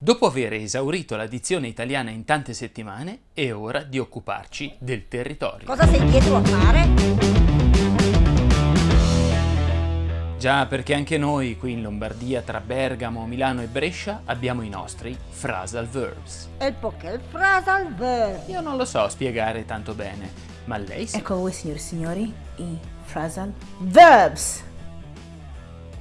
Dopo aver esaurito la dizione italiana in tante settimane, è ora di occuparci del territorio. Cosa sei dietro a fare? Già, perché anche noi qui in Lombardia, tra Bergamo, Milano e Brescia, abbiamo i nostri phrasal verbs. E perché il phrasal verb? Io non lo so spiegare tanto bene, ma lei sì. Ecco a voi signori e signori i phrasal verbs.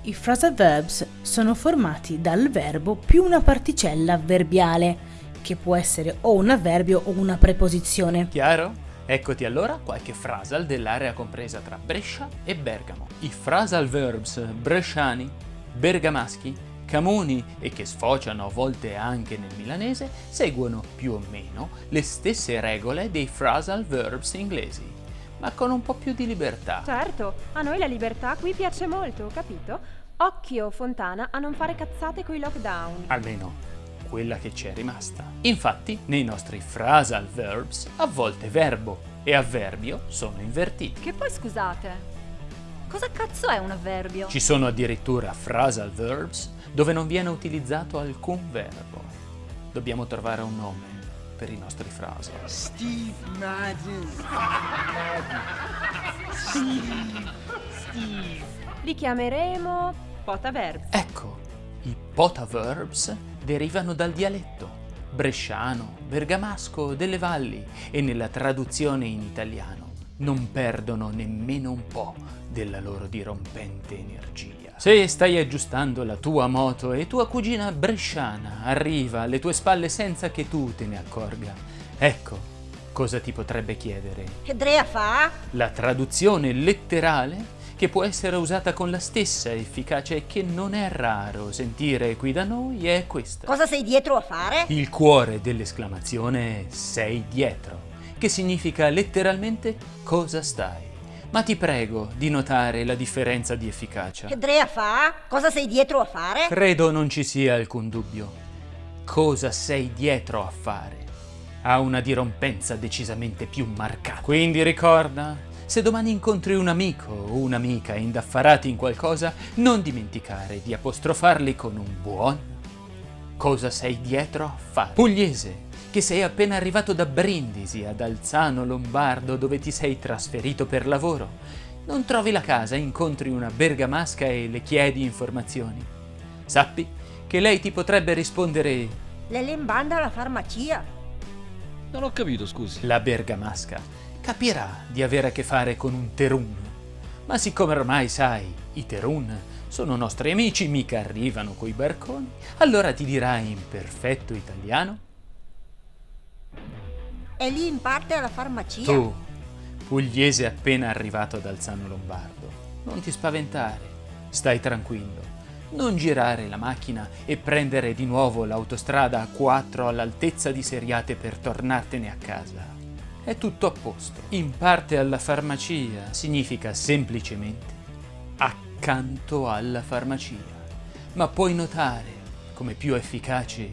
I phrasal verbs sono formati dal verbo più una particella avverbiale, che può essere o un avverbio o una preposizione. Chiaro? Eccoti allora qualche phrasal dell'area compresa tra Brescia e Bergamo. I phrasal verbs bresciani, bergamaschi, camuni e che sfociano a volte anche nel milanese seguono più o meno le stesse regole dei phrasal verbs inglesi, ma con un po' più di libertà. Certo, a noi la libertà qui piace molto, capito? Occhio, Fontana, a non fare cazzate coi lockdown. Almeno quella che ci è rimasta. Infatti, nei nostri phrasal verbs, a volte verbo e avverbio sono invertiti. Che poi scusate, cosa cazzo è un avverbio? Ci sono addirittura phrasal verbs dove non viene utilizzato alcun verbo. Dobbiamo trovare un nome per i nostri phrasal. Steve Madden. Steve. Steve. Li chiameremo potaverb. Ecco, i potaverbs derivano dal dialetto bresciano, bergamasco delle valli e nella traduzione in italiano non perdono nemmeno un po' della loro dirompente energia. Se stai aggiustando la tua moto e tua cugina bresciana arriva alle tue spalle senza che tu te ne accorga, ecco cosa ti potrebbe chiedere. Che Drea fa? La traduzione letterale che può essere usata con la stessa efficacia e che non è raro sentire qui da noi è questa. Cosa sei dietro a fare? Il cuore dell'esclamazione è sei dietro, che significa letteralmente cosa stai. Ma ti prego di notare la differenza di efficacia. Che Drea fa? Cosa sei dietro a fare? Credo non ci sia alcun dubbio. Cosa sei dietro a fare? Ha una dirompenza decisamente più marcata. Quindi ricorda, se domani incontri un amico o un'amica indaffarati in qualcosa, non dimenticare di apostrofarli con un buon cosa sei dietro a fare. Pugliese, che sei appena arrivato da Brindisi ad Alzano Lombardo dove ti sei trasferito per lavoro. Non trovi la casa, incontri una bergamasca e le chiedi informazioni. Sappi che lei ti potrebbe rispondere Le lembanda alla farmacia. Non ho capito, scusi. la bergamasca capirà di avere a che fare con un terun. Ma siccome ormai sai, i terun sono nostri amici, mica arrivano coi barconi, allora ti dirà in perfetto italiano È lì in parte alla farmacia. Tu, pugliese appena arrivato ad Alzano Lombardo, non ti spaventare, stai tranquillo. Non girare la macchina e prendere di nuovo l'autostrada A4 all'altezza di Seriate per tornartene a casa. È tutto a posto. In parte alla farmacia significa semplicemente accanto alla farmacia. Ma puoi notare come più efficace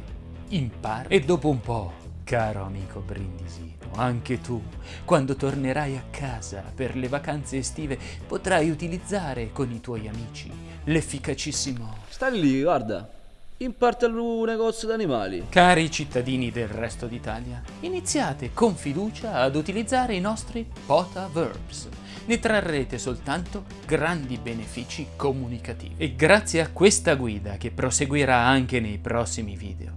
in parte. E dopo un po', caro amico brindisino, anche tu, quando tornerai a casa per le vacanze estive, potrai utilizzare con i tuoi amici l'efficacissimo Stai lì, guarda. In parte al negozio d'animali. Cari cittadini del resto d'Italia, iniziate con fiducia ad utilizzare i nostri POTA Verbs. Ne trarrete soltanto grandi benefici comunicativi. E grazie a questa guida, che proseguirà anche nei prossimi video,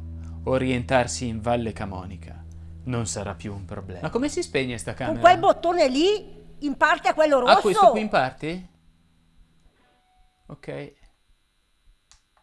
orientarsi in Valle Camonica non sarà più un problema. Ma come si spegne sta camera? Con quel bottone lì, in parte a quello rosso. Ah, questo qui in parte? Ok.